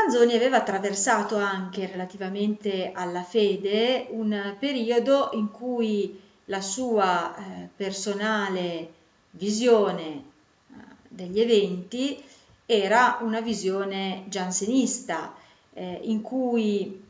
Manzoni aveva attraversato anche relativamente alla fede un periodo in cui la sua eh, personale visione eh, degli eventi era una visione giansenista, eh, in cui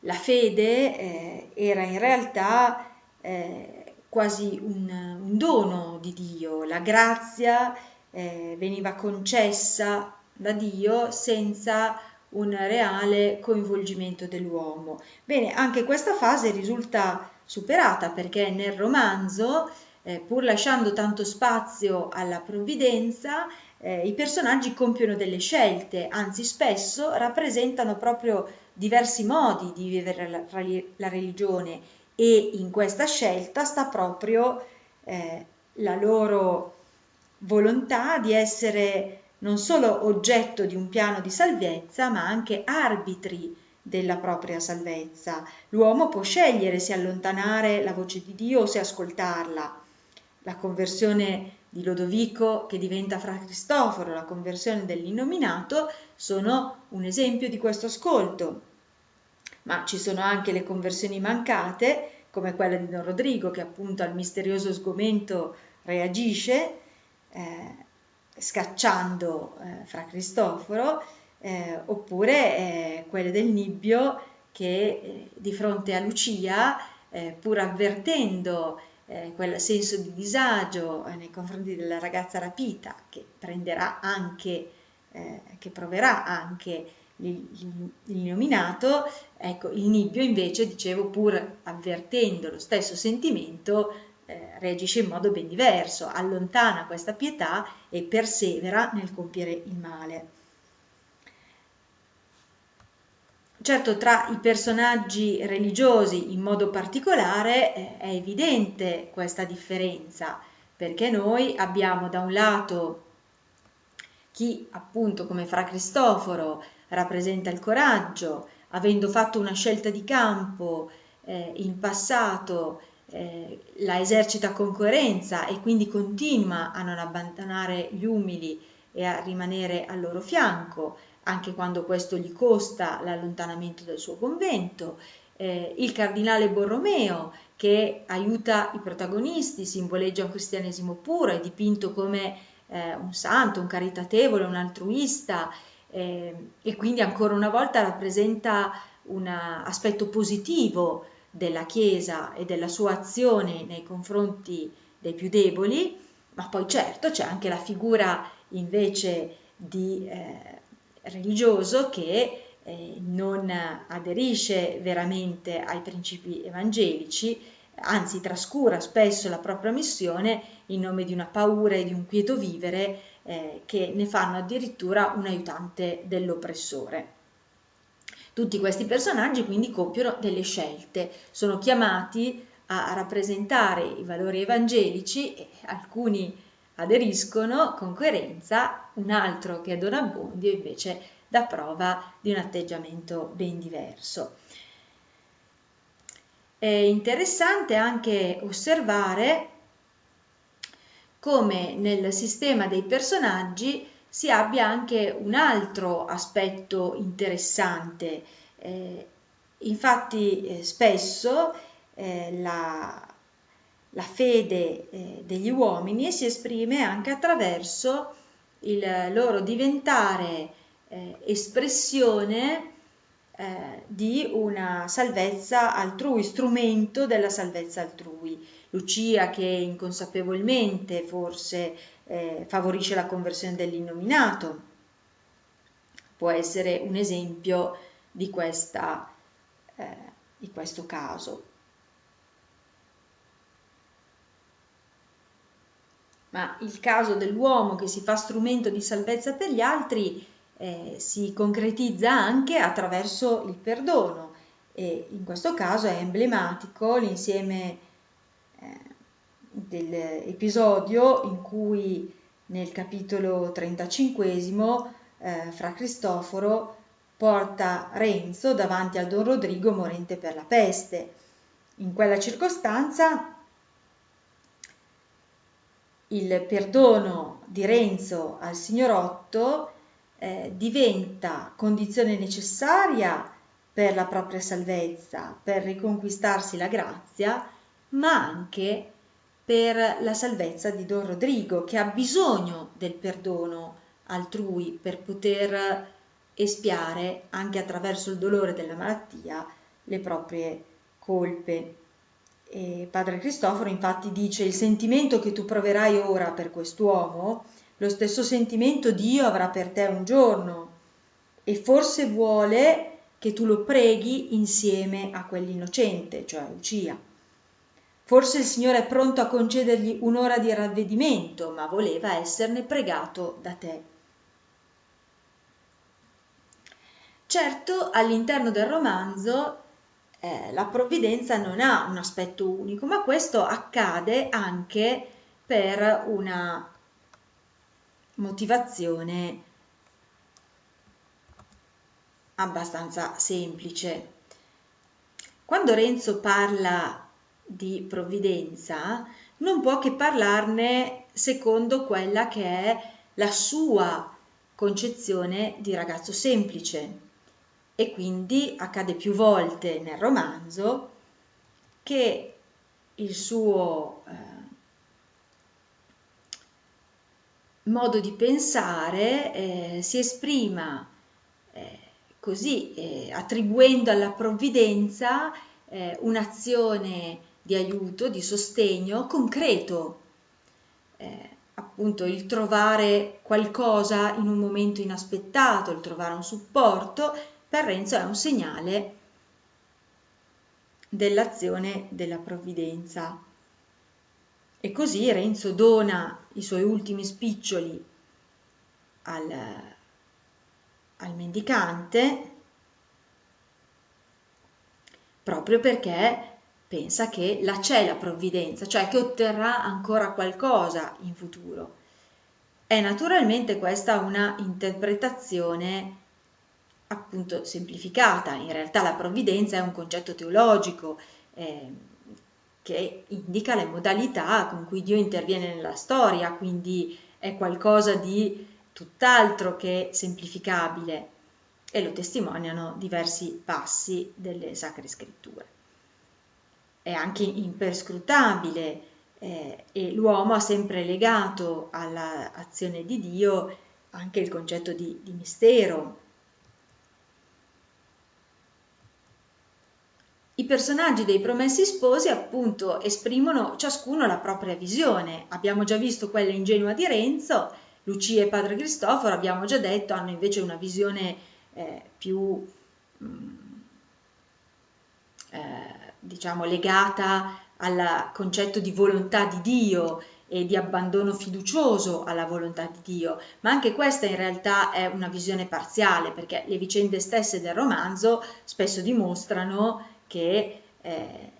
la fede eh, era in realtà eh, quasi un, un, dono di Dio, la grazia eh, veniva concessa da Dio senza un reale coinvolgimento dell'uomo. Bene, anche questa fase risulta superata perché nel romanzo, eh, pur lasciando tanto spazio alla provvidenza, eh, i personaggi compiono delle scelte, anzi spesso rappresentano proprio diversi modi di vivere la, la religione e in questa scelta sta proprio eh, la loro volontà di essere non solo oggetto di un piano di salvezza, ma anche arbitri della propria salvezza. L'uomo può scegliere se allontanare la voce di Dio o se ascoltarla. La conversione di Lodovico che diventa fra Cristoforo, la conversione dell'innominato, sono un esempio di questo ascolto. Ma ci sono anche le conversioni mancate, come quella di Don Rodrigo, che appunto al misterioso sgomento reagisce, eh, scacciando eh, fra Cristoforo, eh, oppure eh, quelle del Nibbio che eh, di fronte a Lucia, eh, pur avvertendo eh, quel senso di disagio nei confronti della ragazza rapita che prenderà anche, che proverà anche l'illuminato, ecco, il nibbio invece, dicevo, pur avvertendo lo stesso sentimento, reagisce in modo ben diverso, allontana questa pietà e persevera nel compiere il male. Certo, tra i personaggi religiosi in modo particolare eh, è evidente questa differenza, perché noi abbiamo da un lato chi appunto come Fra Cristoforo rappresenta il coraggio, avendo fatto una scelta di campo eh, in passato eh, la esercita con coerenza e quindi continua a non abbandonare gli umili e a rimanere al loro fianco, anche quando questo gli costa l'allontanamento dal suo convento, eh, il cardinale Borromeo che aiuta i protagonisti, simboleggia un cristianesimo puro, è dipinto come eh, un santo, un caritatevole, un altruista eh, e quindi ancora una volta rappresenta un aspetto positivo della Chiesa e della sua azione nei confronti dei più deboli, ma poi certo c'è anche la figura invece di eh, religioso che eh, non aderisce veramente ai principi evangelici, anzi trascura spesso la propria missione in nome di una paura e di un quieto vivere eh, che ne fanno addirittura un aiutante dell'oppressore. Tutti questi personaggi quindi compiono delle scelte, sono chiamati a rappresentare i valori evangelici e alcuni aderiscono con coerenza, un altro che è Don Abbondio invece dà prova di un atteggiamento ben diverso. È interessante anche osservare come nel sistema dei personaggi si abbia anche un altro aspetto interessante. Eh, infatti eh, spesso eh, la, la, fede eh, degli uomini si esprime anche attraverso il loro diventare eh, espressione eh, di una salvezza altrui, strumento della salvezza altrui. Lucia che inconsapevolmente forse eh, favorisce la conversione dell'innominato, può essere un esempio di, questa, eh, di questo caso. Ma il caso dell'uomo che si fa strumento di salvezza per gli altri eh, si concretizza anche attraverso il perdono e in questo caso è emblematico l'insieme eh, dell'episodio in cui nel capitolo 35 eh, fra Cristoforo porta Renzo davanti al Don Rodrigo morente per la peste. In quella circostanza il perdono di Renzo al signorotto eh, diventa condizione necessaria per la propria salvezza, per riconquistarsi la grazia, ma anche per la salvezza di Don Rodrigo, che ha bisogno del perdono altrui per poter espiare, anche attraverso il dolore della malattia, le proprie colpe. E padre Cristoforo infatti dice il sentimento che tu proverai ora per quest'uomo, lo stesso sentimento Dio avrà per te un giorno e forse vuole che tu lo preghi insieme a quell'innocente, cioè Lucia. Forse il Signore è pronto a concedergli un'ora di ravvedimento, ma voleva esserne pregato da te. Certo, all'interno del romanzo eh, la provvidenza non ha un aspetto unico, ma questo accade anche per una motivazione abbastanza semplice. Quando Renzo parla di provvidenza non può che parlarne secondo quella che è la sua concezione di ragazzo semplice e quindi accade più volte nel romanzo che il suo eh, modo di pensare eh, si esprima eh, così eh, attribuendo alla provvidenza eh, un'azione di aiuto, di sostegno concreto, eh, appunto il trovare qualcosa in un momento inaspettato, il trovare un supporto, per Renzo è un segnale dell'azione della provvidenza. E così Renzo dona i suoi ultimi spiccioli al, al mendicante proprio perché pensa che la c'è la provvidenza, cioè che otterrà ancora qualcosa in futuro. È naturalmente questa una interpretazione appunto semplificata, in realtà la provvidenza è un concetto teologico eh, che indica le modalità con cui Dio interviene nella storia, quindi è qualcosa di tutt'altro che semplificabile e lo testimoniano diversi passi delle sacre scritture è anche imperscrutabile eh, e l'uomo ha sempre legato all'azione di Dio anche il concetto di, di mistero. I personaggi dei promessi sposi appunto esprimono ciascuno la propria visione. Abbiamo già visto quella ingenua di Renzo, Lucia e padre Cristoforo, abbiamo già detto, hanno invece una visione eh, più mh, mm, eh, diciamo, legata al concetto di volontà di Dio e di abbandono fiducioso alla volontà di Dio, ma anche questa in realtà è una visione parziale perché le vicende stesse del romanzo spesso dimostrano che eh,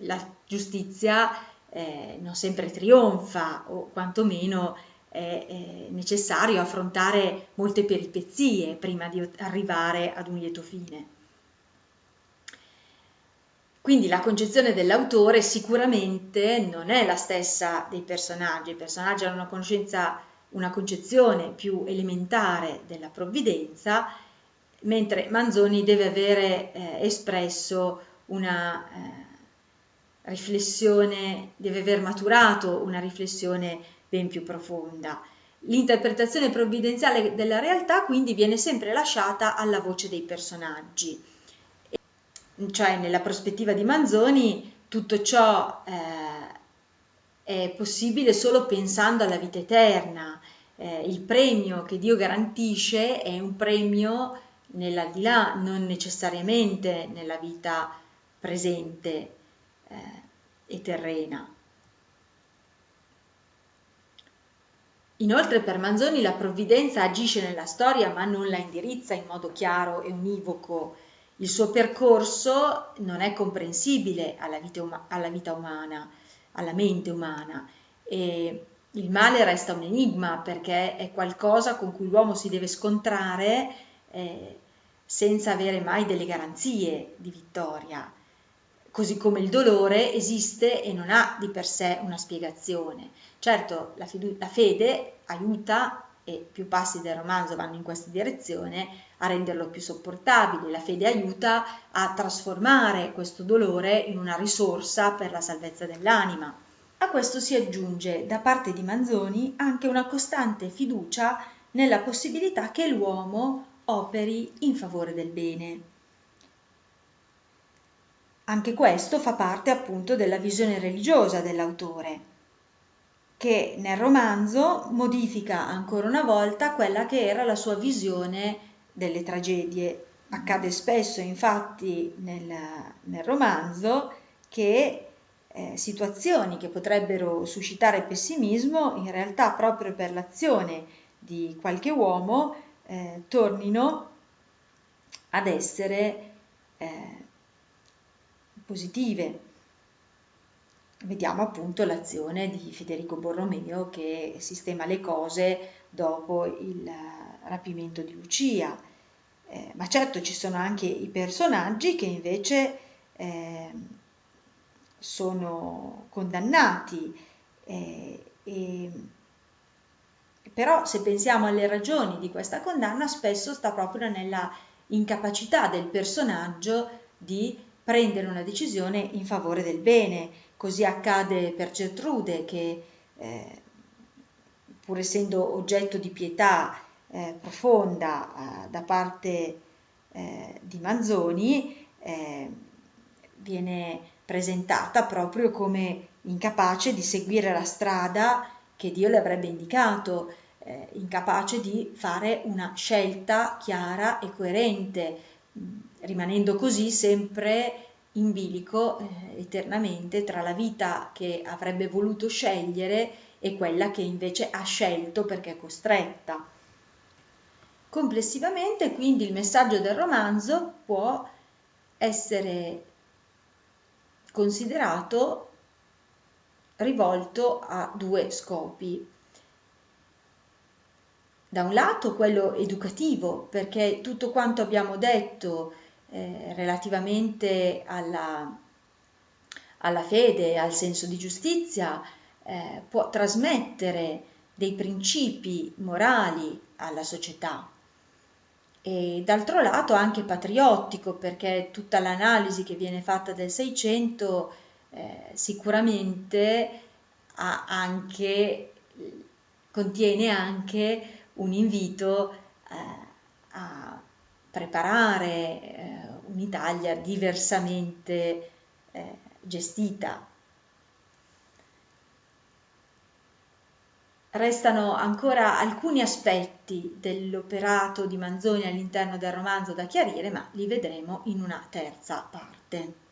la giustizia eh, non sempre trionfa o quantomeno è, è necessario affrontare molte peripezie prima di arrivare ad un lieto fine. Quindi la concezione dell'autore sicuramente non è la stessa dei personaggi, i personaggi hanno una, una concezione più elementare della provvidenza, mentre Manzoni deve avere eh, espresso una eh, riflessione, deve aver maturato una riflessione ben più profonda. L'interpretazione provvidenziale della realtà quindi viene sempre lasciata alla voce dei personaggi cioè nella prospettiva di Manzoni, tutto ciò eh, è possibile solo pensando alla vita eterna. Eh, il premio che Dio garantisce è un premio nell'aldilà, non necessariamente nella vita presente eh, e terrena. Inoltre per Manzoni la provvidenza agisce nella storia ma non la indirizza in modo chiaro e univoco il suo percorso non è comprensibile alla vita, um- alla vita umana, alla mente umana e il male resta un enigma perché è qualcosa con cui l'uomo si deve scontrare eh, senza avere mai delle garanzie di vittoria, così come il dolore esiste e non ha di per sé una spiegazione. Certo, la, la fede aiuta e più passi del romanzo vanno in questa direzione, a renderlo più sopportabile. La fede aiuta a trasformare questo dolore in una risorsa per la salvezza dell'anima. A questo si aggiunge da parte di Manzoni anche una costante fiducia nella possibilità che l'uomo operi in favore del bene. Anche questo fa parte appunto della visione religiosa dell'autore che nel romanzo modifica ancora una volta quella che era la sua visione delle tragedie. Accade spesso infatti nel, nel romanzo che eh, situazioni che potrebbero suscitare pessimismo in realtà proprio per l'azione di qualche uomo eh, tornino ad essere eh, positive vediamo appunto l'azione di Federico Borromeo che sistema le cose dopo il rapimento di Lucia. Eh, ma certo ci sono anche i personaggi che invece eh, sono condannati, eh, e, però se pensiamo alle ragioni di questa condanna spesso sta proprio nella incapacità del personaggio di prendere una decisione in favore del bene, Così accade per Gertrude che, eh, pur essendo oggetto di pietà eh, profonda eh, da parte eh, di Manzoni, eh, viene presentata proprio come incapace di seguire la strada che Dio le avrebbe indicato, eh, incapace di fare una scelta chiara e coerente, rimanendo così sempre in bilico eh, eternamente tra la vita che avrebbe voluto scegliere e quella che invece ha scelto perché è costretta. Complessivamente quindi il messaggio del romanzo può essere considerato rivolto a due scopi. Da un lato quello educativo, perché tutto quanto abbiamo detto eh, relativamente alla, alla fede, al senso di giustizia, eh, può trasmettere dei principi morali alla società e d'altro lato anche patriottico perché tutta l'analisi che viene fatta del Seicento eh, sicuramente anche, contiene anche un invito eh, a preparare eh, un'Italia diversamente eh, gestita. Restano ancora alcuni aspetti dell'operato di Manzoni all'interno del romanzo da chiarire, ma li vedremo in una terza parte.